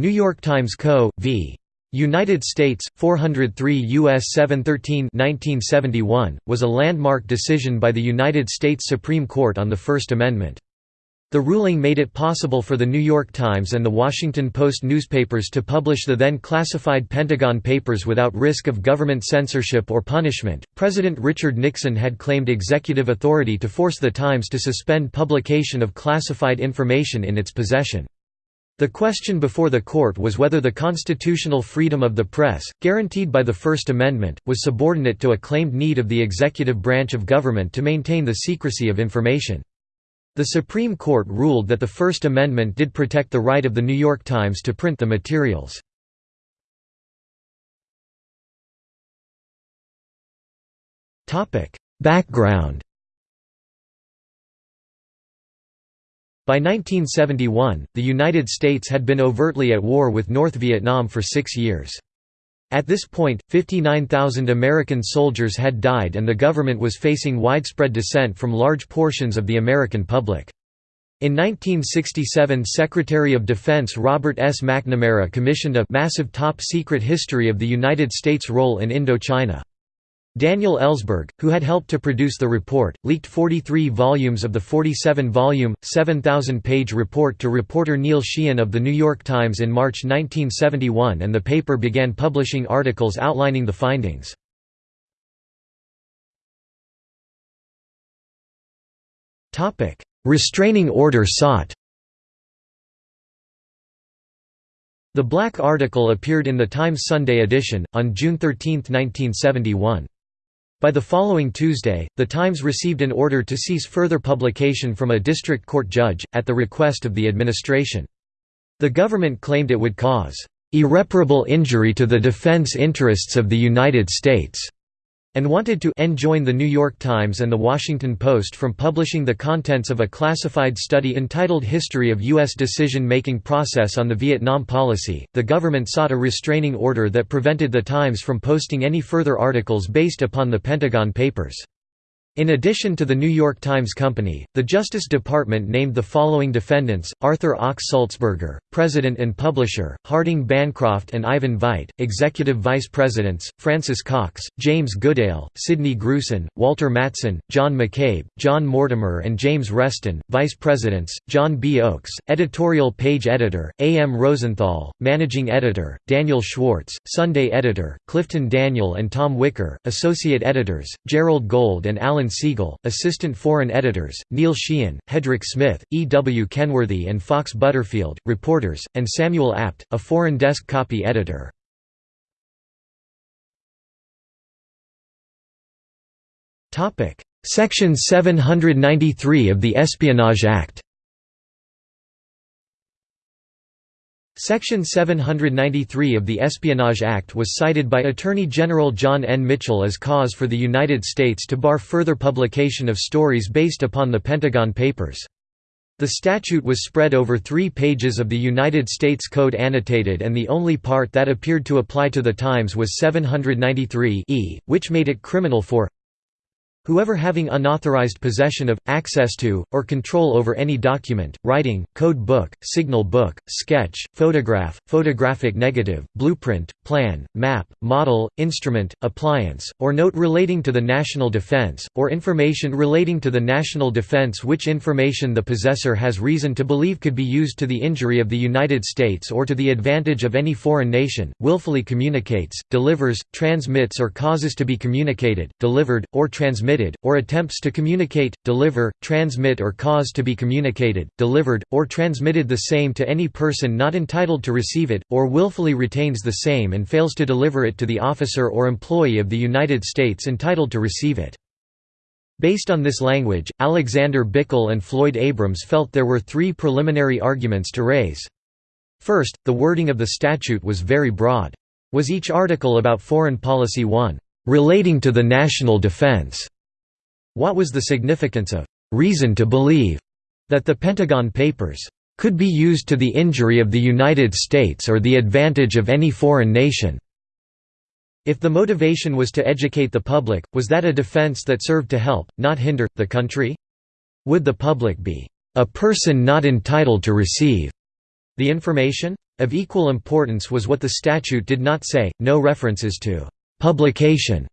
New York Times Co. v. United States, 403 U.S. 713 1971, was a landmark decision by the United States Supreme Court on the First Amendment. The ruling made it possible for the New York Times and the Washington Post newspapers to publish the then classified Pentagon Papers without risk of government censorship or punishment. President Richard Nixon had claimed executive authority to force the Times to suspend publication of classified information in its possession. The question before the court was whether the constitutional freedom of the press, guaranteed by the First Amendment, was subordinate to a claimed need of the executive branch of government to maintain the secrecy of information. The Supreme Court ruled that the First Amendment did protect the right of the New York Times to print the materials. Background By 1971, the United States had been overtly at war with North Vietnam for six years. At this point, 59,000 American soldiers had died and the government was facing widespread dissent from large portions of the American public. In 1967 Secretary of Defense Robert S. McNamara commissioned a massive top-secret history of the United States' role in Indochina. Daniel Ellsberg, who had helped to produce the report, leaked 43 volumes of the 47-volume, 7,000-page report to reporter Neil Sheehan of The New York Times in March 1971 and the paper began publishing articles outlining the findings. Restraining order sought The Black article appeared in the Times Sunday edition, on June 13, 1971. By the following Tuesday, The Times received an order to cease further publication from a district court judge, at the request of the administration. The government claimed it would cause "...irreparable injury to the defense interests of the United States." And wanted to enjoin the New York Times and The Washington Post from publishing the contents of a classified study entitled History of U.S. Decision-Making Process on the Vietnam Policy. The government sought a restraining order that prevented the Times from posting any further articles based upon the Pentagon Papers. In addition to the New York Times Company, the Justice Department named the following defendants, Arthur Ochs Sulzberger, President and Publisher, Harding Bancroft and Ivan Veit, Executive Vice Presidents, Francis Cox, James Goodale, Sidney Gruson, Walter Mattson, John McCabe, John Mortimer and James Reston, Vice Presidents, John B. Oakes, Editorial Page Editor, A. M. Rosenthal, Managing Editor, Daniel Schwartz, Sunday Editor, Clifton Daniel and Tom Wicker, Associate Editors, Gerald Gold and Alan Siegel, Assistant Foreign Editors, Neil Sheehan, Hedrick Smith, E. W. Kenworthy and Fox Butterfield, reporters, and Samuel Abt, a foreign desk copy editor. Section 793 of the Espionage Act Section 793 of the Espionage Act was cited by Attorney General John N. Mitchell as cause for the United States to bar further publication of stories based upon the Pentagon Papers. The statute was spread over three pages of the United States Code annotated and the only part that appeared to apply to the Times was 793 e, which made it criminal for Whoever having unauthorized possession of, access to, or control over any document, writing, code book, signal book, sketch, photograph, photographic negative, blueprint, plan, map, model, instrument, appliance, or note relating to the national defense, or information relating to the national defense which information the possessor has reason to believe could be used to the injury of the United States or to the advantage of any foreign nation, willfully communicates, delivers, transmits or causes to be communicated, delivered, or transmitted transmitted, or attempts to communicate, deliver, transmit or cause to be communicated, delivered, or transmitted the same to any person not entitled to receive it, or willfully retains the same and fails to deliver it to the officer or employee of the United States entitled to receive it. Based on this language, Alexander Bickel and Floyd Abrams felt there were three preliminary arguments to raise. First, the wording of the statute was very broad. Was each article about foreign policy one, "...relating to the national defense?" What was the significance of reason to believe that the Pentagon Papers could be used to the injury of the United States or the advantage of any foreign nation? If the motivation was to educate the public, was that a defense that served to help, not hinder, the country? Would the public be a person not entitled to receive The information? Of equal importance was what the statute did not say, no references to «publication»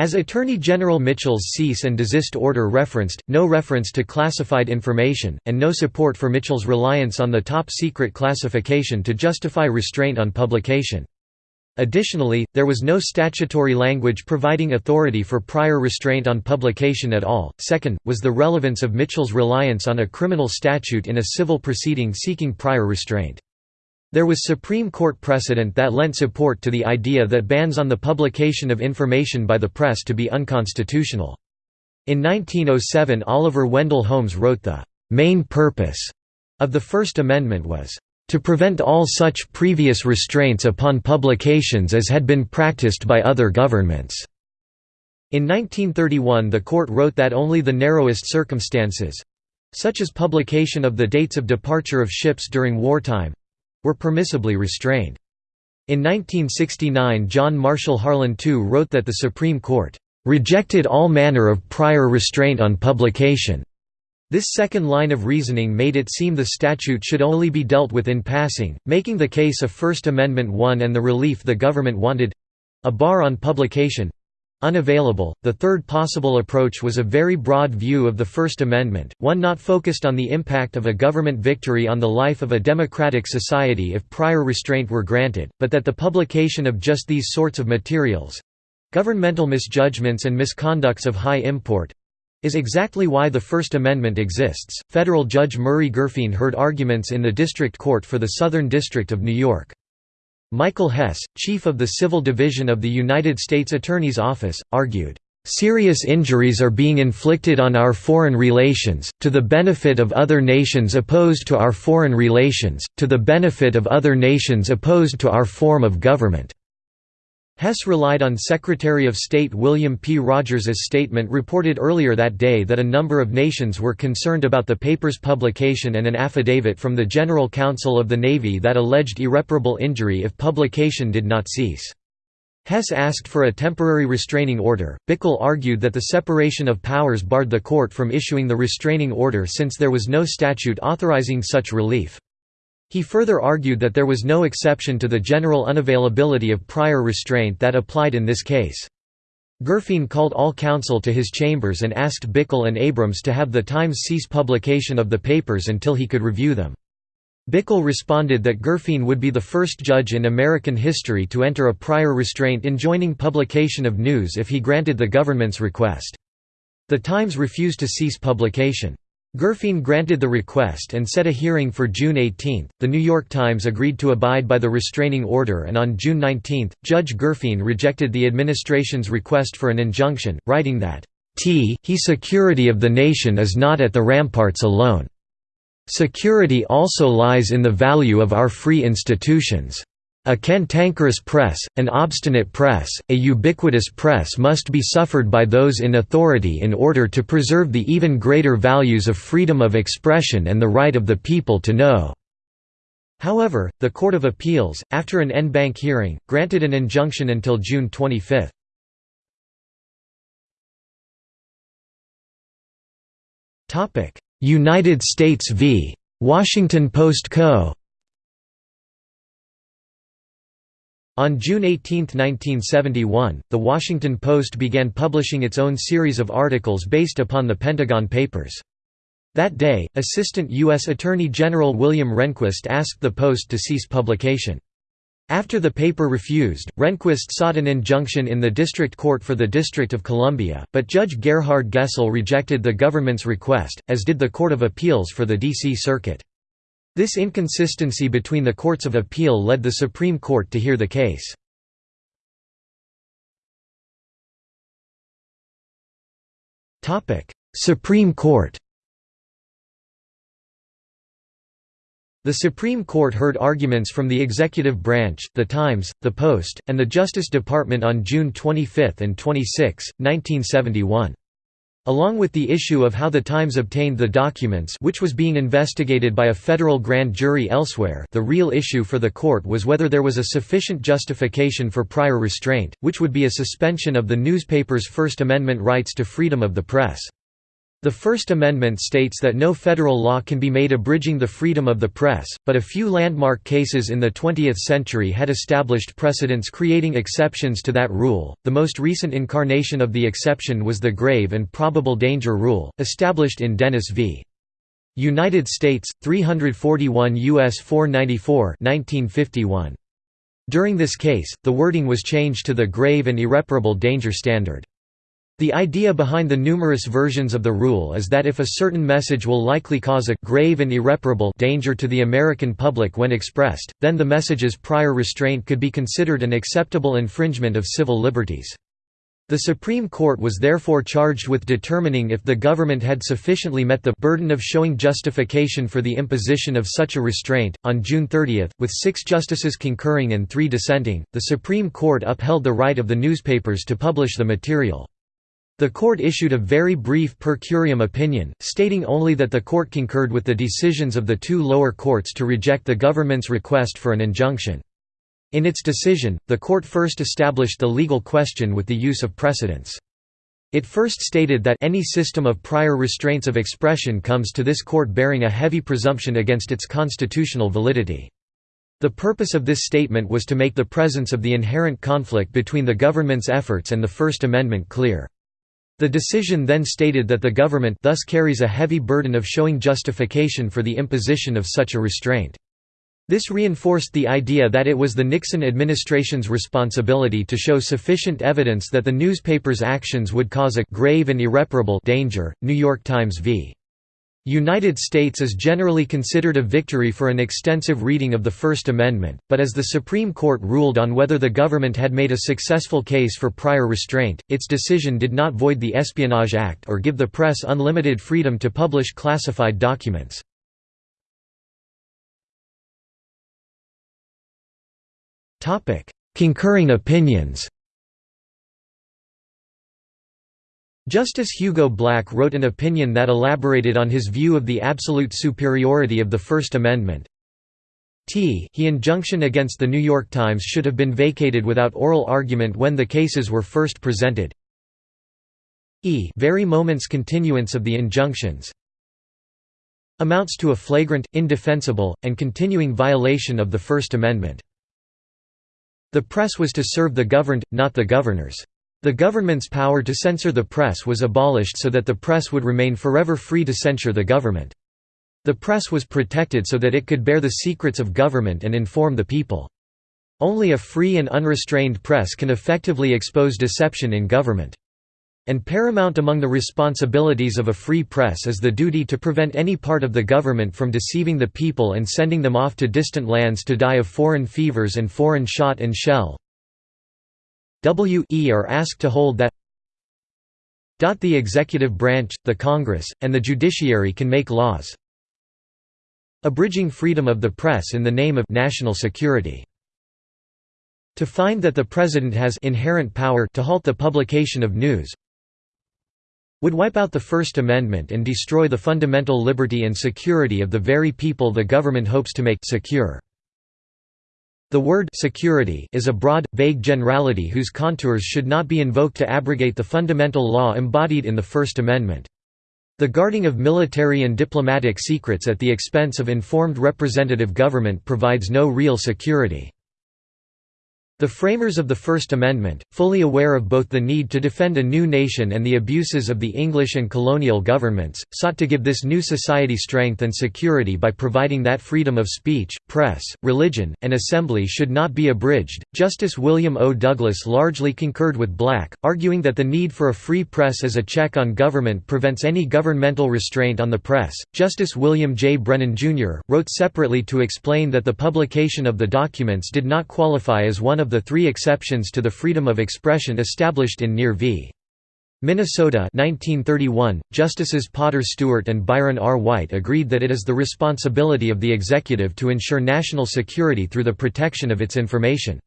As Attorney General Mitchell's cease and desist order referenced, no reference to classified information, and no support for Mitchell's reliance on the top-secret classification to justify restraint on publication. Additionally, there was no statutory language providing authority for prior restraint on publication at all. Second, was the relevance of Mitchell's reliance on a criminal statute in a civil proceeding seeking prior restraint. There was Supreme Court precedent that lent support to the idea that bans on the publication of information by the press to be unconstitutional. In 1907 Oliver Wendell Holmes wrote the main purpose of the First Amendment was to prevent all such previous restraints upon publications as had been practiced by other governments." In 1931 the court wrote that only the narrowest circumstances—such as publication of the dates of departure of ships during wartime—were permissibly restrained. In 1969 John Marshall Harlan II wrote that the Supreme Court "...rejected all manner of prior restraint on publication." This second line of reasoning made it seem the statute should only be dealt with in passing, making the case a First Amendment one and the relief the government wanted a bar on publication unavailable. The third possible approach was a very broad view of the First Amendment, one not focused on the impact of a government victory on the life of a democratic society if prior restraint were granted, but that the publication of just these sorts of materials governmental misjudgments and misconducts of high import is exactly why the First Amendment exists. Federal Judge Murray Gurfein heard arguments in the District Court for the Southern District of New York. Michael Hess, chief of the Civil Division of the United States Attorney's Office, argued, "...serious injuries are being inflicted on our foreign relations, to the benefit of other nations opposed to our foreign relations, to the benefit of other nations opposed to our form of government." Hess relied on Secretary of State William P. Rogers's statement reported earlier that day that a number of nations were concerned about the paper's publication and an affidavit from the General Counsel of the Navy that alleged irreparable injury if publication did not cease. Hess asked for a temporary restraining order. Bickel argued that the separation of powers barred the court from issuing the restraining order since there was no statute authorizing such relief. He further argued that there was no exception to the general unavailability of prior restraint that applied in this case. Gurfein called all counsel to his chambers and asked Bickel and Abrams to have the Times cease publication of the papers until he could review them. Bickel responded that Gurfein would be the first judge in American history to enter a prior restraint enjoining publication of news if he granted the government's request. The Times refused to cease publication. Gurfein granted the request and set a hearing for June 18. The New York Times agreed to abide by the restraining order, and on June 19, Judge Gurfein rejected the administration's request for an injunction, writing that, T he security of the nation is not at the ramparts alone. Security also lies in the value of our free institutions. A cantankerous press, an obstinate press, a ubiquitous press must be suffered by those in authority in order to preserve the even greater values of freedom of expression and the right of the people to know." However, the Court of Appeals, after an en banc hearing, granted an injunction until June 25. United States v. Washington Post Co. On June 18, 1971, The Washington Post began publishing its own series of articles based upon the Pentagon Papers. That day, Assistant U.S. Attorney General William Rehnquist asked the Post to cease publication. After the paper refused, Rehnquist sought an injunction in the District Court for the District of Columbia, but Judge Gerhard Gesell rejected the government's request, as did the Court of Appeals for the D.C. Circuit. This inconsistency between the courts of appeal led the Supreme Court to hear the case. Supreme Court The Supreme Court heard arguments from the executive branch, The Times, The Post, and the Justice Department on June 25 and 26, 1971. Along with the issue of how the Times obtained the documents which was being investigated by a federal grand jury elsewhere the real issue for the court was whether there was a sufficient justification for prior restraint, which would be a suspension of the newspaper's First Amendment rights to freedom of the press. The First Amendment states that no federal law can be made abridging the freedom of the press, but a few landmark cases in the 20th century had established precedents creating exceptions to that rule. The most recent incarnation of the exception was the grave and probable danger rule, established in Dennis v. United States, 341 U.S. 494 1951. During this case, the wording was changed to the grave and irreparable danger standard. The idea behind the numerous versions of the rule is that if a certain message will likely cause a grave and irreparable danger to the American public when expressed, then the message's prior restraint could be considered an acceptable infringement of civil liberties. The Supreme Court was therefore charged with determining if the government had sufficiently met the burden of showing justification for the imposition of such a restraint. On June 30, with six justices concurring and three dissenting, the Supreme Court upheld the right of the newspapers to publish the material. The court issued a very brief per curiam opinion, stating only that the court concurred with the decisions of the two lower courts to reject the government's request for an injunction. In its decision, the court first established the legal question with the use of precedents. It first stated that any system of prior restraints of expression comes to this court bearing a heavy presumption against its constitutional validity. The purpose of this statement was to make the presence of the inherent conflict between the government's efforts and the First Amendment clear. The decision then stated that the government thus carries a heavy burden of showing justification for the imposition of such a restraint. This reinforced the idea that it was the Nixon administration's responsibility to show sufficient evidence that the newspaper's actions would cause a grave and irreparable danger. New York Times v. United States is generally considered a victory for an extensive reading of the First Amendment, but as the Supreme Court ruled on whether the government had made a successful case for prior restraint, its decision did not void the Espionage Act or give the press unlimited freedom to publish classified documents. Concurring opinions Justice Hugo Black wrote an opinion that elaborated on his view of the absolute superiority of the First Amendment. T he injunction against the New York Times should have been vacated without oral argument when the cases were first presented. E very moment's continuance of the injunctions amounts to a flagrant, indefensible, and continuing violation of the First Amendment. The press was to serve the governed, not the governors. The government's power to censor the press was abolished so that the press would remain forever free to censure the government. The press was protected so that it could bear the secrets of government and inform the people. Only a free and unrestrained press can effectively expose deception in government. And paramount among the responsibilities of a free press is the duty to prevent any part of the government from deceiving the people and sending them off to distant lands to die of foreign fevers and foreign shot and shell. W.E. are asked to hold that the executive branch, the Congress, and the judiciary can make laws abridging freedom of the press in the name of national security. To find that the President has inherent power to halt the publication of news would wipe out the First Amendment and destroy the fundamental liberty and security of the very people the government hopes to make secure. The word security is a broad, vague generality whose contours should not be invoked to abrogate the fundamental law embodied in the First Amendment. The guarding of military and diplomatic secrets at the expense of informed representative government provides no real security. The framers of the First Amendment, fully aware of both the need to defend a new nation and the abuses of the English and colonial governments, sought to give this new society strength and security by providing that freedom of speech, press, religion, and assembly should not be abridged. Justice William O. Douglas largely concurred with Black, arguing that the need for a free press as a check on government prevents any governmental restraint on the press. Justice William J. Brennan, Jr., wrote separately to explain that the publication of the documents did not qualify as one of the three exceptions to the freedom of expression established in Near v. Minnesota 1931, Justices Potter Stewart and Byron R. White agreed that it is the responsibility of the executive to ensure national security through the protection of its information.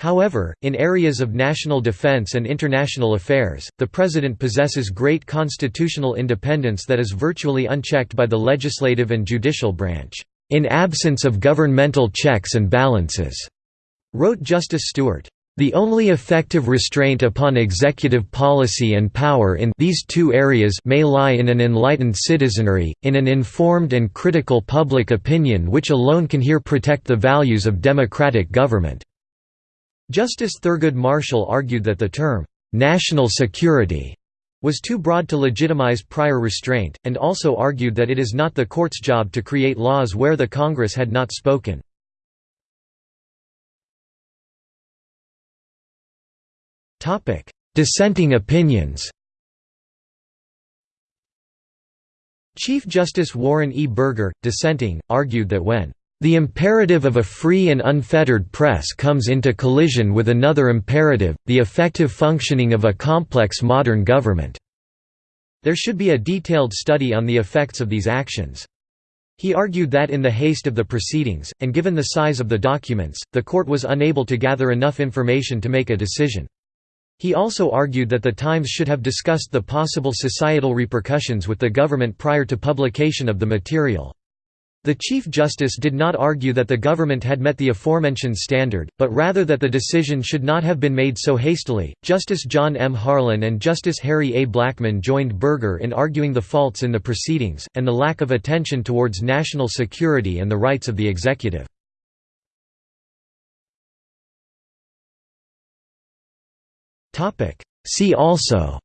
However, in areas of national defense and international affairs, the President possesses great constitutional independence that is virtually unchecked by the legislative and judicial branch, in absence of governmental checks and balances wrote Justice Stewart. The only effective restraint upon executive policy and power in these two areas may lie in an enlightened citizenry, in an informed and critical public opinion which alone can here protect the values of democratic government." Justice Thurgood Marshall argued that the term, "'national security' was too broad to legitimize prior restraint, and also argued that it is not the court's job to create laws where the Congress had not spoken. Dissenting opinions Chief Justice Warren E. Burger, dissenting, argued that when the imperative of a free and unfettered press comes into collision with another imperative, the effective functioning of a complex modern government. There should be a detailed study on the effects of these actions. He argued that in the haste of the proceedings, and given the size of the documents, the court was unable to gather enough information to make a decision. He also argued that the Times should have discussed the possible societal repercussions with the government prior to publication of the material. The Chief Justice did not argue that the government had met the aforementioned standard, but rather that the decision should not have been made so hastily. Justice John M. Harlan and Justice Harry A. Blackmun joined Burger in arguing the faults in the proceedings, and the lack of attention towards national security and the rights of the executive. See also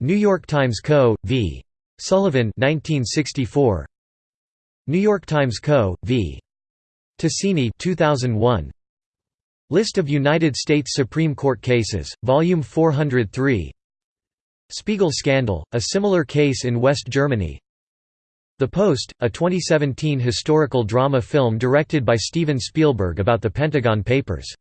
New York Times Co. v. Sullivan 1964 New York Times Co. v. Tasini 2001 List of United States Supreme Court cases, Volume 403 Spiegel Scandal, a similar case in West Germany The Post, a 2017 historical drama film directed by Steven Spielberg about the Pentagon Papers